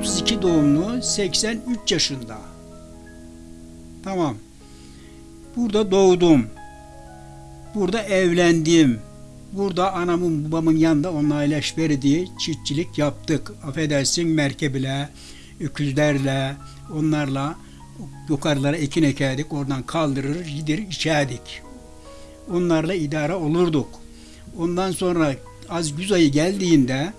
32 doğumlu 83 yaşında. Tamam. Burada doğdum. Burada evlendim. Burada anamın babamın yanında onunla iyileşmedi çiftçilik yaptık. Affedersin merkebiyle, öküzlerle, onlarla yukarılara ekin ekerdik. Oradan kaldırır, gider içerdik. Onlarla idare olurduk. Ondan sonra az güz ayı geldiğinde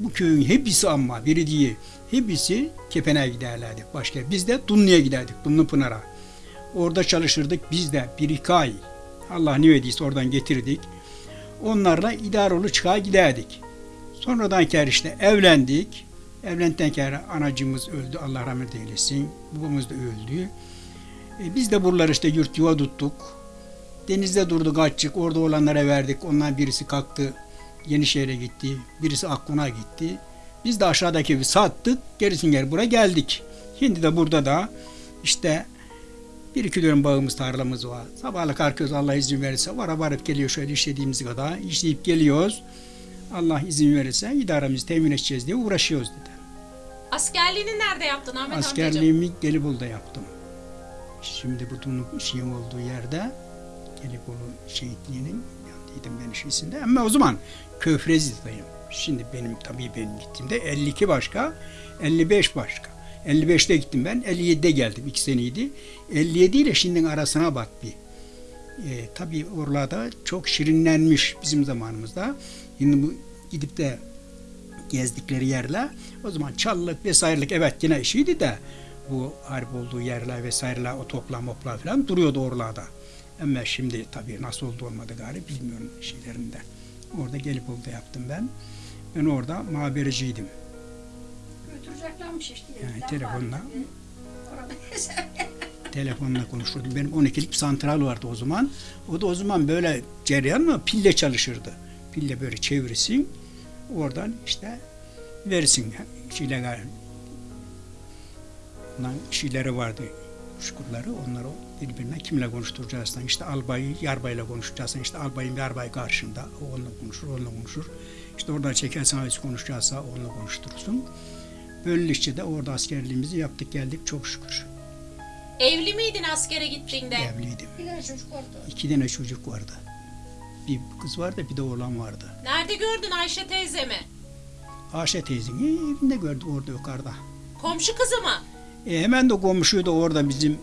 bu köyün hepsi ama biri değil. Hepsi Kepen'e giderlerdi başka. Biz de Dumlu'ya giderdik, Dumlu Pınar'a. Orada çalışırdık biz de bir iki ay. Allah ne verdiyse oradan getirdik. Onlarla idarolu çıkar giderdik. Sonradan kere işte evlendik. Evlendikten kere anacımız öldü. Allah rahmet eylesin. Babamız da öldü. E, biz de buraları işte yurt yuva tuttuk. Denizde durduk açık. Orada olanlara verdik. Ondan birisi kalktı. Yenişehir'e gitti. Birisi Akkun'a gitti. Biz de aşağıdaki evi sattık. Gerisin geri buraya geldik. Şimdi de burada da işte bir iki dönüm bağımız, tarlamız var. Sabahla kalkıyoruz Allah izin verirse. Vara varıp geliyor şöyle işlediğimiz kadar. İşleyip geliyoruz. Allah izin verirse idaremizi temin edeceğiz diye uğraşıyoruz dedi. Askerliğini nerede yaptın Ahmet amcacığım? Askerliğimi Gelibolu'da yaptım. Şimdi bu bunun şeyin olduğu yerde Gelibolu şehitliğinin yanındaydım ben işisinde. Ama o zaman Köfrezi'deyim. Şimdi benim tabii benim gittiğimde 52 başka, 55 başka. 55'te gittim ben, 57'de geldim. 2 seneydi. 57 ile şimdinin arasına bak bir. E, tabii oralarda çok şirinlenmiş bizim zamanımızda. Şimdi bu gidip de gezdikleri yerler o zaman çalılık vesairelik evet yine işiydi de bu harp olduğu yerler vesaireler o toplam moplar falan duruyordu oralarda. Ama şimdi tabii nasıl oldu olmadı galiba bilmiyorum şeylerinden. Orada gelip oldu yaptım ben. Ben orada muhabereciydim. Götüreceklermiş işte. Yani telefonla. Telefonla konuşurdum. Benim 12'lik santral vardı o zaman. O da o zaman böyle cereyan mı pille çalışırdı. Pille böyle çevirsin. Oradan işte verirsin şeyler. Şeyleri vardı. Şukurları onları birbirine kimle konuşturacaksın işte albayı yarbayla konuşacaksın işte albayın yarbay karşında o onunla konuşur onunla konuşur işte oradan çekersen hangisi konuşacaksa onunla konuşturursun böylelikle de orada askerliğimizi yaptık geldik çok şükür Evli miydin askere gittiğinde? evliydim bir tane çocuk vardı. İki tane çocuk vardı. Bir kız vardı bir de oğlan vardı. Nerede gördün Ayşe teyzemi? Ayşe teyzeyi evinde gördü orada yukarıda. Komşu kızı mı? E hemen de komşuydu orada bizim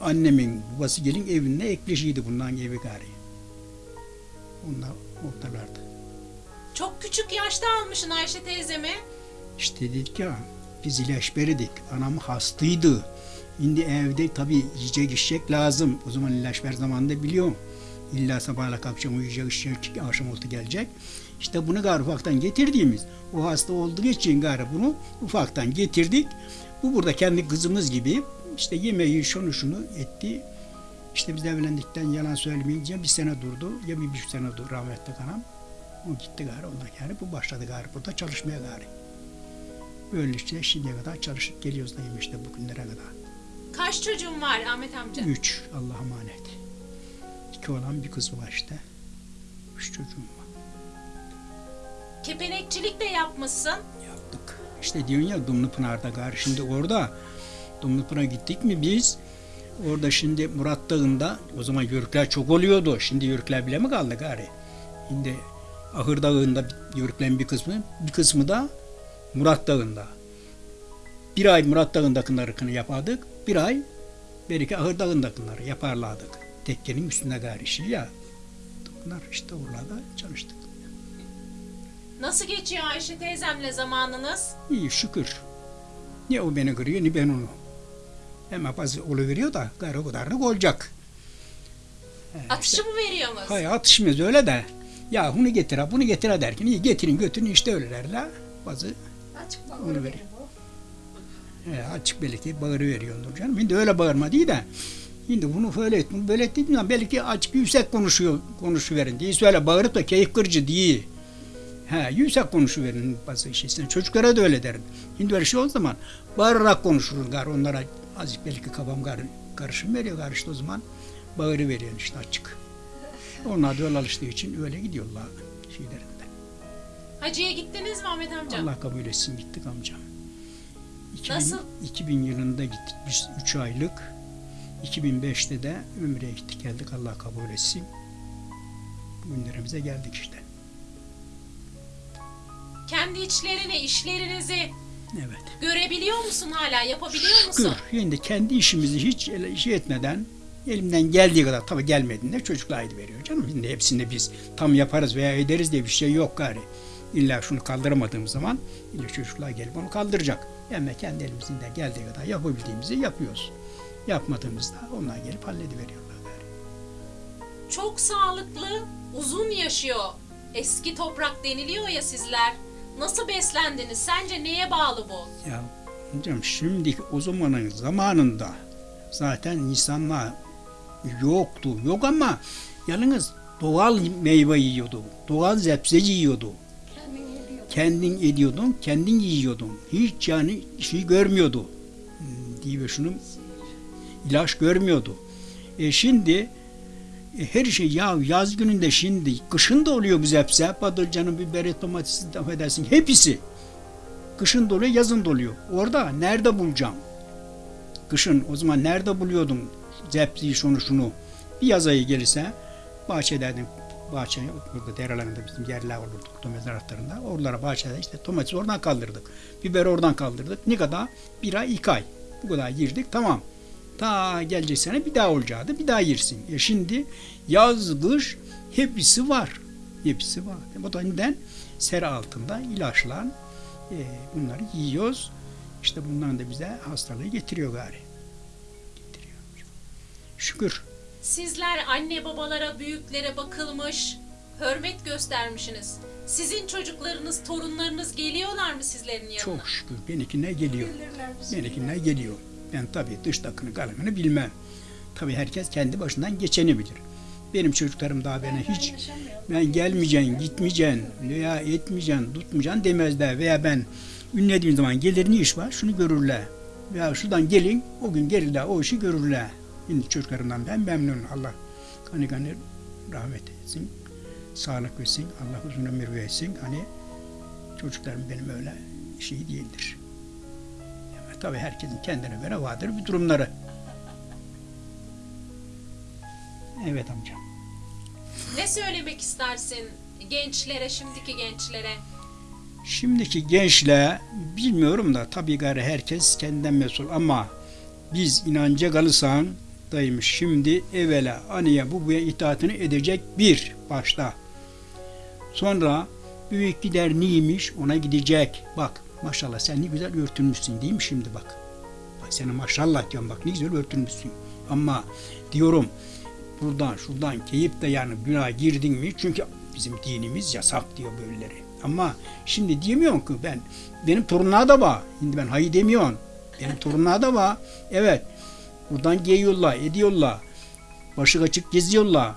annemin babası gelin evinde ekleşiydi bundan evi gari. Onlar oradalardı. Çok küçük yaşta almışsın Ayşe teyzemi. İşte dedik ya biz ilaçberidik. Anam hastaydı. Şimdi evde tabii yiyecek içecek lazım. O zaman ilaç ver zamanında biliyorum. İlla sabahla kalkacağım uyuyacak içecek akşam oldu gelecek. İşte bunu gari ufaktan getirdiğimiz o hasta olduğu için gari bunu ufaktan getirdik. Bu burada kendi kızımız gibi işte yemeği şunu şunu etti. İşte biz evlendikten yalan söylemeyince bir sene durdu. Ya bir buçuk sene durdu rahmetli anam. O gitti gari ondan yani bu başladı gari burada çalışmaya gari. Böylece şimdiye kadar çalışıp geliyoruz dayım işte bugünlere kadar. Kaç çocuğun var Ahmet amca? Üç Allah'a emanet. İki olan bir kız var işte. Üç çocuğum var. Kepenekçilik de yapmışsın. Yaptık. İşte diyorsun ya Dumlupınar'da gari şimdi orada Dumlupınar'a gittik mi biz orada şimdi Murat Dağı'nda o zaman yörükler çok oluyordu. Şimdi yörükler bile mi kaldı gari? Şimdi Ahır Dağı'nda yörüklerin bir kısmı bir kısmı da Murat Dağı'nda. Bir ay Murat Dağı'ndakini yapardık. Bir ay belki Ahır Dağı'ndakileri yaparlardık. Tekkenin üstünde gari işi ya. Bunlar işte oralarda çalıştık. Nasıl geçiyor Ayşe teyzemle zamanınız? İyi şükür. Ne o beni kırıyor ne ben onu. Ama bazı oluveriyor da gayrı o kadarlık olacak. Atışı mı veriyorsunuz? Hay atışmaz öyle de. Ya bunu getir ha bunu getir ha derken iyi getirin götürün işte öyle derler. Bazı Açık Onu bakıyor verin. benim bu. e, açık belki bağırı veriyordur canım. Şimdi öyle bağırma değil de. Şimdi bunu böyle et, bunu böyle et zaman belki açık yüksek konuşuyor, konuşuverin diye. Söyle bağırıp da keyif kırıcı değil. He, yüksek konuşuverin bazı şeysine. Çocuklara da öyle derim. Şimdi öyle şey olduğu zaman bağırarak konuşuruz gar onlara azıcık belki kafam gar, karışım veriyor gar işte o zaman bağırı veriyor işte açık. Onlar da öyle alıştığı için öyle gidiyorlar şeylerinde. Hacı'ya gittiniz mi Ahmet amca? Allah kabul etsin gittik amcam. 2000, Nasıl? 2000 yılında gittik biz 3 aylık. 2005'te de Ömre'ye gittik geldik Allah kabul etsin. Bugünlerimize geldik işte. Kendi içlerini, işlerinizi Evet. görebiliyor musun hala? Yapabiliyor Şükür. musun? Şimdi kendi işimizi hiç şey etmeden elimden geldiği kadar tabii gelmediğinde çocuklar aydı veriyor canım. Şimdi hepsini biz tam yaparız veya ederiz diye bir şey yok gari. İlla şunu kaldıramadığım zaman illa çocuklar gelip onu kaldıracak. Ama kendi elimizden geldiği kadar yapabildiğimizi yapıyoruz. Yapmadığımızda onlar gelip hallediveriyorlar gari. Çok sağlıklı, uzun yaşıyor. Eski toprak deniliyor ya sizler. Nasıl beslendiniz? Sence neye bağlı bu? Ya hocam şimdiki o zamanın zamanında zaten insanlar yoktu. Yok ama yalnız doğal meyve yiyordu. Doğal zepse yiyordu. Kendin ediyordun, kendin yiyordun. Hiç yani şey görmüyordu. Hmm, Diye şunu ilaç görmüyordu. E şimdi e, her şey ya yaz gününde şimdi kışın da oluyor bu zepse. Patlıcanın, biberi, domatesi, affedersin hepsi. Kışın da oluyor, yazın da oluyor. Orada nerede bulacağım? Kışın o zaman nerede buluyordum zepsiyi şunu şunu? Bir yaz ayı gelirse bahçedeydim. Bahçe burada derelerinde bizim yerler olurdu. Domates taraflarında. Oralara bahçede işte domatesi oradan kaldırdık. Biberi oradan kaldırdık. Ne kadar? Bir ay, iki ay. Bu kadar girdik. Tamam. Ta gelecek sene bir daha olacaktı. Bir daha yersin. E şimdi yaz, kış hepsi var. Hepsi var. O da neden? Sera altında ilaçlan e, bunları yiyoruz. İşte bundan da bize hastalığı getiriyor gari. Şükür. Sizler anne babalara, büyüklere bakılmış, hürmet göstermişsiniz. Sizin çocuklarınız, torunlarınız geliyorlar mı sizlerin yanına? Çok şükür. Benimkine geliyor. Benimkine geliyor. Ben tabii dış takını kalanını bilmem. Tabii herkes kendi başından geçeni bilir. Benim çocuklarım daha bana hiç ben gelmeyeceksin, gitmeyeceksin veya etmeyeceksin, tutmayacaksın demezler. Veya ben ünlediğim zaman gelir ne iş var şunu görürler. Veya şuradan gelin o gün gelirler o işi görürler. Şimdi çocuklarımdan ben memnunum. Allah kanı kanı rahmet etsin. Sağlık versin. Allah uzun ömür versin. Hani çocuklarım benim öyle şey değildir. Ama tabii herkesin kendine göre vardır bir durumları. Evet amcam. Ne söylemek istersin gençlere, şimdiki gençlere? Şimdiki gençler bilmiyorum da tabii gari herkes kendinden mesul ama biz inanca kalırsan daymış şimdi evvela anıya bu buya itaatini edecek bir başta. Sonra büyük gider neymiş ona gidecek. Bak maşallah sen ne güzel örtünmüşsün değil mi şimdi bak. Bak sana maşallah diyorum bak ne güzel örtünmüşsün. Ama diyorum buradan şuradan keyip de yani günah girdin mi? Çünkü bizim dinimiz yasak diyor böyleleri. Ama şimdi diyemiyorum ki ben benim torunlar da var. Şimdi ben hayır demiyorum. Benim torunlar da var. Evet. Buradan giyiyorlar, ediyorlar. Başı açık geziyorlar.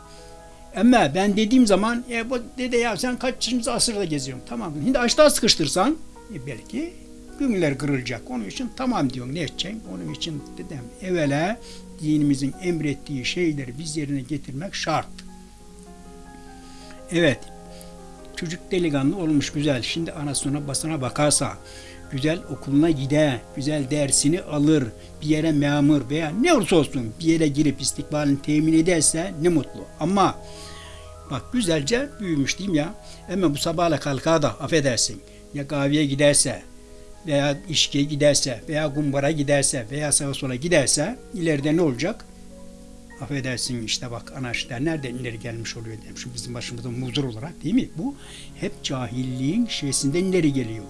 Ama ben dediğim zaman e bu dede ya sen kaçıncı asırda geziyorsun? Tamam. Şimdi açlığa sıkıştırsan e belki günler kırılacak. Onun için tamam diyorum ne edeceksin? Onun için dedim evvela dinimizin emrettiği şeyleri biz yerine getirmek şart. Evet. Çocuk delikanlı olmuş güzel. Şimdi anasına basına bakarsa güzel okuluna gider, güzel dersini alır, bir yere memur veya ne olursa olsun bir yere girip istikbalini temin ederse ne mutlu. Ama bak güzelce büyümüş diyeyim ya. Ama bu sabahla kalkar da affedersin. Ya kahveye giderse veya işkiye giderse veya kumbara giderse veya sağa sola giderse ileride ne olacak? Affedersin işte bak anarşiler nereden ileri gelmiş oluyor dedim. Şu bizim başımızda muzur olarak değil mi? Bu hep cahilliğin şeysinden ileri geliyor.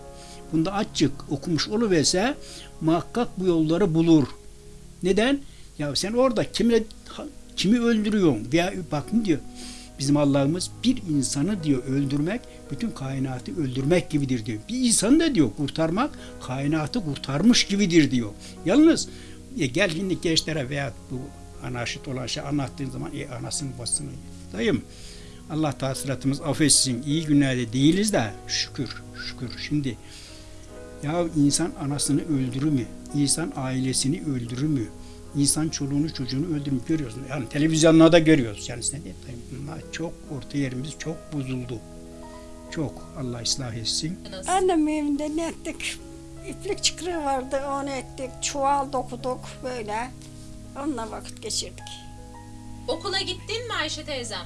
Bunda açık okumuş oluverse muhakkak bu yolları bulur. Neden? Ya sen orada kimle kimi öldürüyorsun? Veya bak ne diyor? Bizim Allah'ımız bir insanı diyor öldürmek bütün kainatı öldürmek gibidir diyor. Bir insanı da diyor kurtarmak kainatı kurtarmış gibidir diyor. Yalnız e, gel şimdi gençlere veya bu anarşit olan şey anlattığın zaman e, anasını basını dayım Allah tahsilatımız affetsin iyi günlerde değiliz de şükür şükür şimdi ya insan anasını öldürür mü? İnsan ailesini öldürür mü? İnsan çoluğunu çocuğunu öldürür görüyoruz. Yani televizyonlarda görüyoruz. Yani ne diyeyim, çok orta yerimiz çok bozuldu. Çok Allah ıslah etsin. Annem evinde ne ettik? iplik çıkırı vardı onu ettik. Çuval dokuduk böyle. Onunla vakit geçirdik. Okula gittin mi Ayşe teyzem?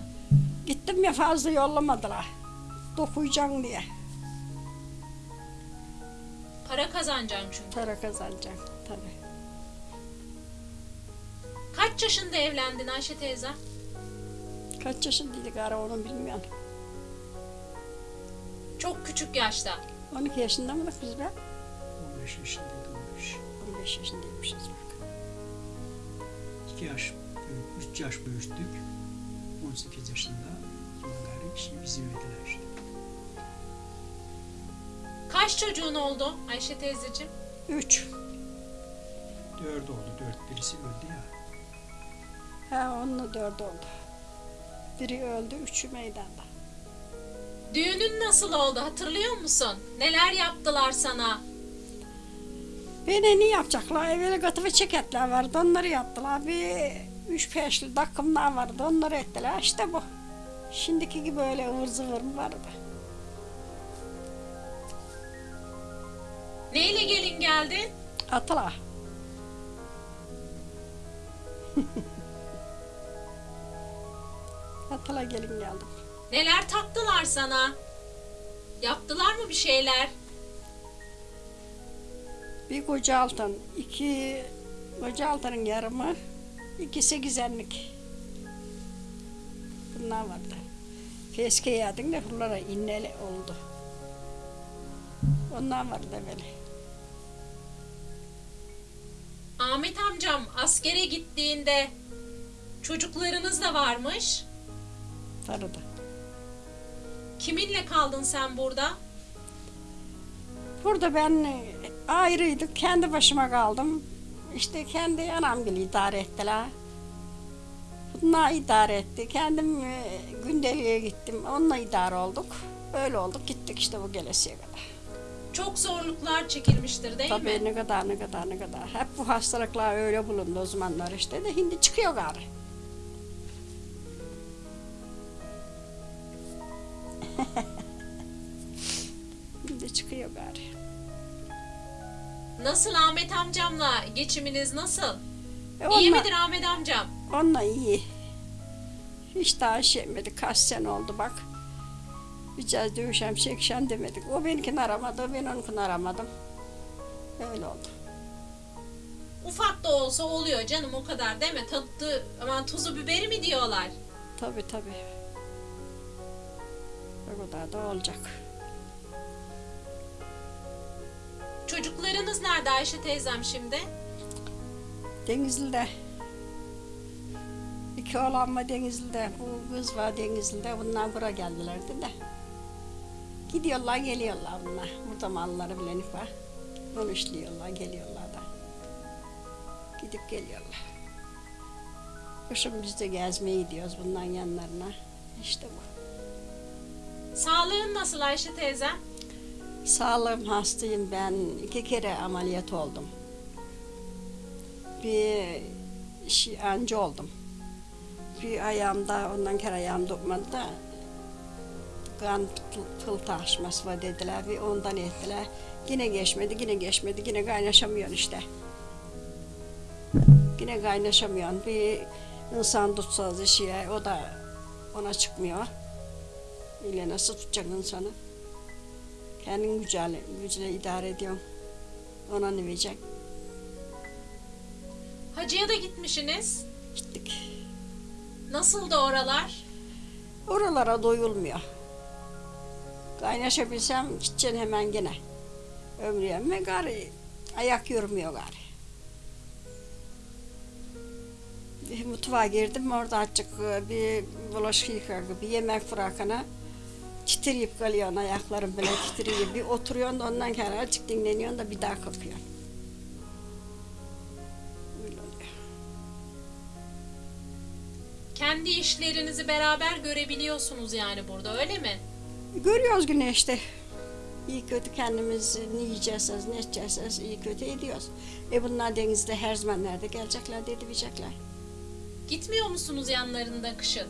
Gittim ya fazla yollamadılar. Dokuyacaksın diye. Para kazanacaksın çünkü. Para kazanacaksın tabii. Kaç yaşında evlendin Ayşe teyzem? Kaç yaşındaydık ara onu bilmiyorum. Çok küçük yaşta. 12 yaşında mıydık biz be? 15 yaşındaydı 15. 15 yaşındaymışız bak. 2 yaş, 3 yaş büyüttük. 18 yaşında. Sonra gari şimdi bizim evdeler işte. Kaç çocuğun oldu Ayşe teyzeciğim? 3. 4 oldu. 4 birisi öldü ya. Ha onunla 4 oldu. Biri öldü, üçü meydanda. Düğünün nasıl oldu hatırlıyor musun? Neler yaptılar sana? Beni ne yapacaklar? Evvel ve çeketler vardı, onları yaptılar. Bir üç peşli takımlar vardı, onları ettiler. İşte bu. Şimdiki gibi öyle ıvır zıvır mı vardı? Neyle gelin geldin? Atla. Atla gelin geldim. Neler taktılar sana? Yaptılar mı bir şeyler? Bir koca altın, iki koca altının yarımı, iki sekizenlik. Bunlar vardı. Keşke yedin de buralara inneli oldu. Onlar vardı böyle. Ahmet amcam askere gittiğinde çocuklarınız da varmış. Tarıda. Kiminle kaldın sen burada? Burada ben e, ayrıydık. Kendi başıma kaldım. İşte kendi anam gibi idare ettiler. Bunlar idare etti. Kendim e, gündeliğe gittim. Onunla idare olduk. Öyle olduk. Gittik işte bu gelesiye kadar. Çok zorluklar çekilmiştir değil Tabii mi? ne kadar ne kadar ne kadar. Hep bu hastalıklar öyle bulundu o zamanlar işte de şimdi çıkıyor gari. şimdi çıkıyor gari. Nasıl Ahmet amcamla geçiminiz nasıl? E İyi onunla- midir Ahmet amcam? Onunla iyi. Hiç daha şey. Kaç sene oldu bak. Biraz dövüşem, çekişem demedik. O benimkini aramadı, ben onunkini aramadım. Öyle oldu. Ufak da olsa oluyor canım o kadar değil mi? Tadı, aman tuzu biberi mi diyorlar? Tabii tabii. O kadar da olacak. Çocuklarınız nerede Ayşe teyzem şimdi? Denizli'de. İki oğlan var Denizli'de. Bu kız var Denizli'de. Bunlar buraya geldilerdi de. Gidiyorlar geliyorlar bunlar. Burada malları bilenik var. Onu işliyorlar geliyorlar da. Gidip geliyorlar. Kışın biz de gezmeye gidiyoruz bunların yanlarına. İşte bu. Sağlığın nasıl Ayşe teyzem? Sağlığım hastayım ben. iki kere ameliyat oldum. Bir şey, anca oldum. Bir ayağımda ondan kere ayağım tutmadı da kan tıl taşması var dediler. Bir ondan ettiler. Yine geçmedi, yine geçmedi. Yine kaynaşamıyorsun işte. Yine kaynaşamıyorsun. Bir insan tutsa şeye, o da ona çıkmıyor. İle nasıl tutacak insanı? Kendin gücüyle, gücüyle idare ediyorsun. Ona ne verecek? Hacıya da gitmişsiniz. Gittik. Nasıldı oralar? Oralara doyulmuyor. Kaynaşabilsem gideceksin hemen gene. Ömrüye gari ayak yürümüyor gari. Bir mutfağa girdim orada açık bir bulaşık yıkar bir yemek bırakana titreyip kalıyorsun ayakların bile titriyor. Bir oturuyorsun da ondan sonra açık dinleniyorsun da bir daha kalkıyorsun. Kendi işlerinizi beraber görebiliyorsunuz yani burada öyle mi? Görüyoruz güne işte. İyi kötü kendimiz ne yiyeceğiz, ne içeceğiz iyi kötü ediyoruz. E bunlar denizde her zaman nerede gelecekler, dedi bilecekler. Gitmiyor musunuz yanlarında kışın?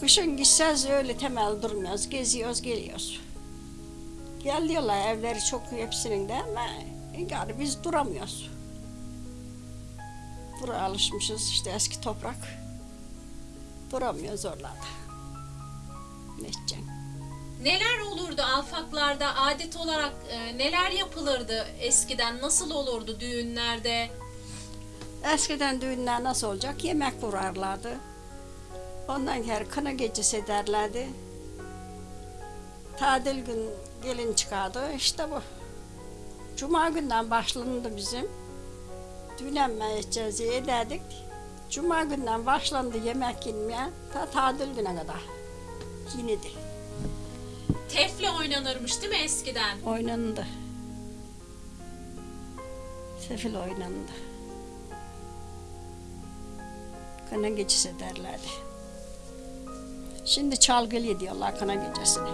Kışın gitseniz öyle temel durmuyoruz, geziyoruz, geliyoruz. Gel diyorlar evleri çok hepsinin de ama yani biz duramıyoruz. Buraya alışmışız işte eski toprak. Duramıyoruz oralarda. Ne edeceksin? Neler olurdu alfaklarda adet olarak e, neler yapılırdı eskiden nasıl olurdu düğünlerde? Eskiden düğünler nasıl olacak? Yemek kurarlardı. Ondan sonra kına gecesi derlerdi. Tadil gün gelin çıkardı. İşte bu. Cuma günden başlandı bizim. Düğünlenme edeceğiz diye ederdik. Cuma günden başlandı yemek yenmeye. Ta tadil güne kadar. Yenidi. Tefle oynanırmış değil mi eskiden? Oynandı. Sefil oynandı. Kına gecesi derlerdi. Şimdi çalgılı diyorlar kına gecesine.